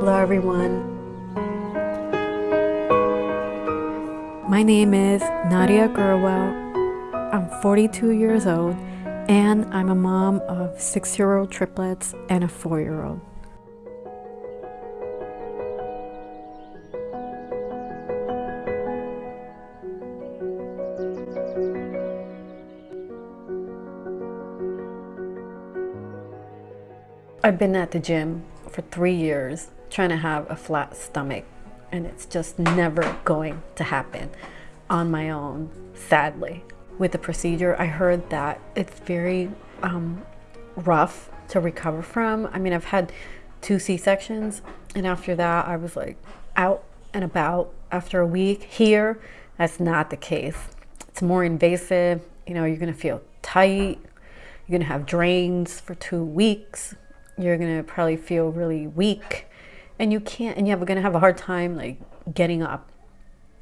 Hello everyone. My name is Nadia Gurwell. I'm 42 years old and I'm a mom of six-year-old triplets and a four-year-old. I've been at the gym for three years trying to have a flat stomach and it's just never going to happen on my own, sadly. With the procedure, I heard that it's very um, rough to recover from. I mean, I've had two C-sections and after that I was like out and about after a week. Here, that's not the case. It's more invasive. You know, you're gonna feel tight. You're gonna have drains for two weeks you're gonna probably feel really weak and you can't and you're gonna have a hard time like getting up.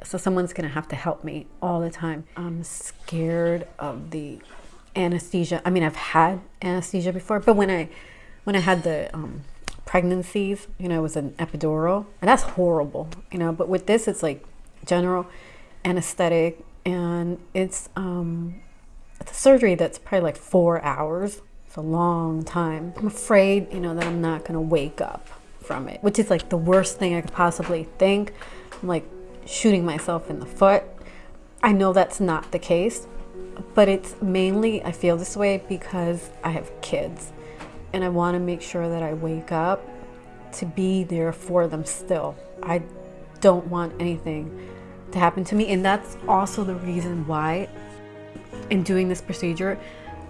So someone's gonna have to help me all the time. I'm scared of the anesthesia. I mean i've had anesthesia before but when i when i had the um, pregnancies you know it was an epidural and that's horrible you know but with this it's like general anesthetic and it's um it's a surgery that's probably like four hours. It's a long time. I'm afraid, you know, that I'm not gonna wake up from it, which is like the worst thing I could possibly think. I'm like shooting myself in the foot. I know that's not the case, but it's mainly, I feel this way because I have kids and I wanna make sure that I wake up to be there for them still. I don't want anything to happen to me. And that's also the reason why in doing this procedure,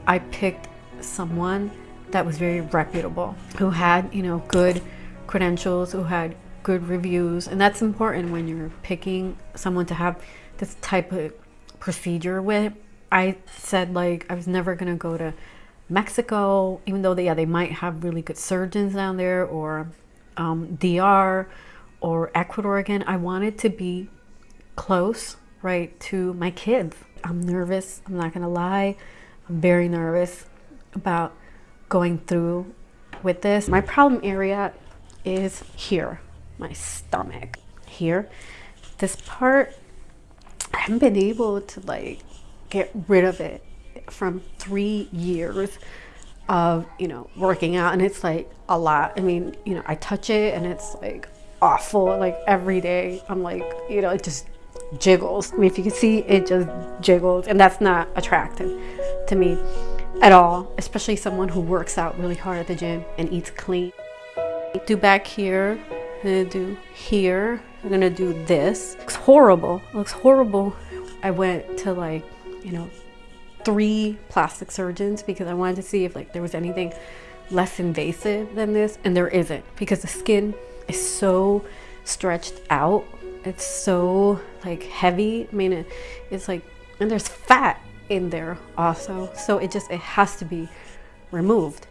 I picked someone that was very reputable, who had, you know, good credentials, who had good reviews. And that's important when you're picking someone to have this type of procedure with. I said like I was never gonna go to Mexico, even though they, yeah, they might have really good surgeons down there or um, DR or Ecuador again. I wanted to be close, right, to my kids. I'm nervous, I'm not gonna lie. I'm very nervous about going through with this. My problem area is here, my stomach here. This part, I haven't been able to like get rid of it from three years of, you know, working out and it's like a lot. I mean, you know, I touch it and it's like awful. Like every day I'm like, you know, it just jiggles. I mean, if you can see, it just jiggles and that's not attractive to me at all, especially someone who works out really hard at the gym and eats clean. Do back here, I'm gonna do here, I'm gonna do this. Looks horrible, looks horrible. I went to like, you know, three plastic surgeons because I wanted to see if like there was anything less invasive than this and there isn't because the skin is so stretched out. It's so like heavy. I mean, it, it's like, and there's fat in there also. So it just, it has to be removed.